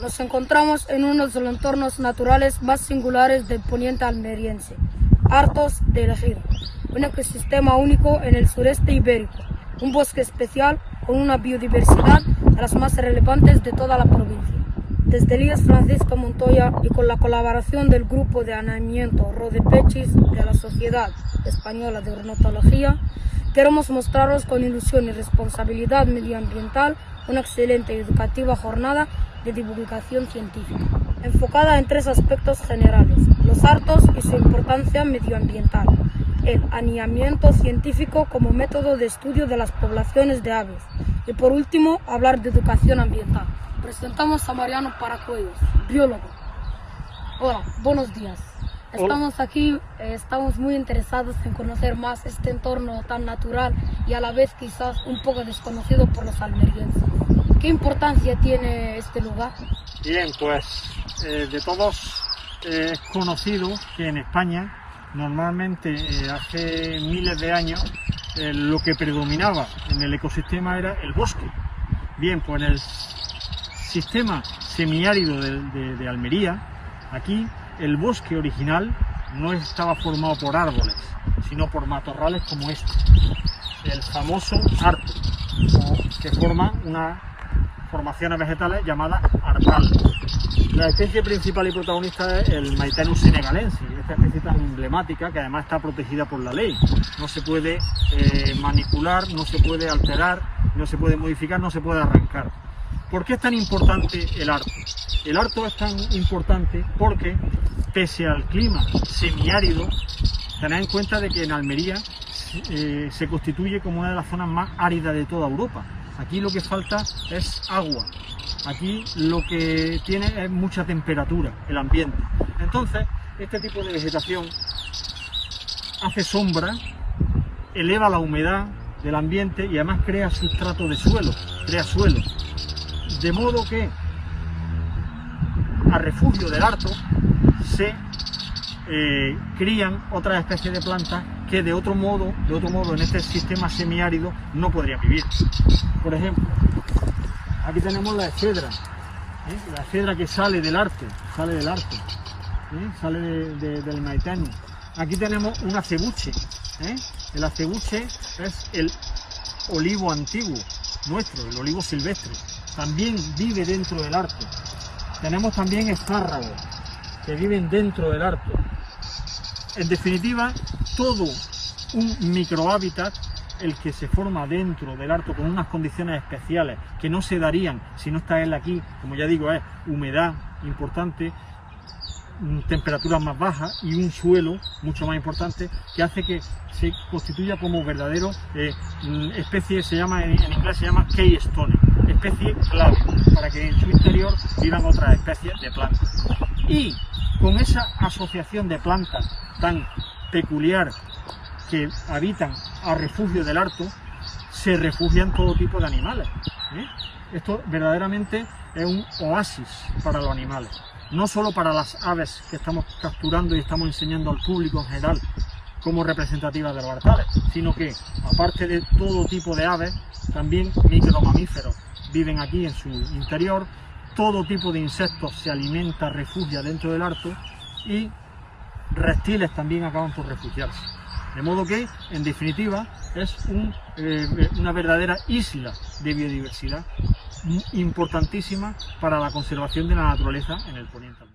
Nos encontramos en uno de los entornos naturales más singulares del poniente almeriense, hartos de elegir, un ecosistema único en el sureste ibérico, un bosque especial con una biodiversidad de las más relevantes de toda la provincia. Desde Elías Francisco Montoya y con la colaboración del Grupo de Anamiento Rodepechis de la Sociedad Española de Ornitología, queremos mostraros con ilusión y responsabilidad medioambiental una excelente y educativa jornada de divulgación científica, enfocada en tres aspectos generales, los hartos y su importancia medioambiental, el aniamiento científico como método de estudio de las poblaciones de aves y por último hablar de educación ambiental. Presentamos a Mariano Paracuellos, biólogo. Hola, buenos días. Estamos aquí, eh, estamos muy interesados en conocer más este entorno tan natural y a la vez quizás un poco desconocido por los almerienses. ¿Qué importancia tiene este lugar? Bien, pues eh, de todos eh, es conocido que en España normalmente hace miles de años lo que predominaba en el ecosistema era el bosque. Bien, pues en el sistema semiárido de Almería, aquí el bosque original no estaba formado por árboles, sino por matorrales como este, el famoso arto, que forma una formaciones vegetales llamadas artales. La especie principal y protagonista es el Maitenus senegalensis, esta especie tan emblemática que además está protegida por la ley. No se puede eh, manipular, no se puede alterar, no se puede modificar, no se puede arrancar. ¿Por qué es tan importante el arto? El arto es tan importante porque, pese al clima semiárido, tened en cuenta de que en Almería eh, se constituye como una de las zonas más áridas de toda Europa. Aquí lo que falta es agua. Aquí lo que tiene es mucha temperatura, el ambiente. Entonces, este tipo de vegetación hace sombra, eleva la humedad del ambiente y además crea sustrato de suelo, crea suelo. De modo que a refugio del harto eh, crían otras especies de plantas que de otro modo, de otro modo en este sistema semiárido no podrían vivir. Por ejemplo, aquí tenemos la efedra, ¿eh? la efedra que sale del arte, sale del arte, ¿eh? sale del maitano. Aquí tenemos un acebuche, el acebuche es el olivo antiguo nuestro, el olivo silvestre también vive dentro del arco. Tenemos también espárragos que viven dentro del arco. En definitiva, todo un microhábitat el que se forma dentro del arco con unas condiciones especiales que no se darían si no está él aquí, como ya digo, es humedad importante, mm, temperaturas más bajas y un suelo mucho más importante que hace que se constituya como verdadero eh, mm, especie, se llama en, inglés se llama keystone especie clave para que en su interior vivan otras especies de plantas. Y con esa asociación de plantas tan peculiar que habitan a refugio del harto, se refugian todo tipo de animales. ¿eh? Esto verdaderamente es un oasis para los animales, no solo para las aves que estamos capturando y estamos enseñando al público en general como representativas de los hartales, sino que aparte de todo tipo de aves, también micromamíferos, viven aquí en su interior, todo tipo de insectos se alimenta, refugia dentro del harto y reptiles también acaban por refugiarse. De modo que, en definitiva, es eh, una verdadera isla de biodiversidad importantísima para la conservación de la naturaleza en el poniente.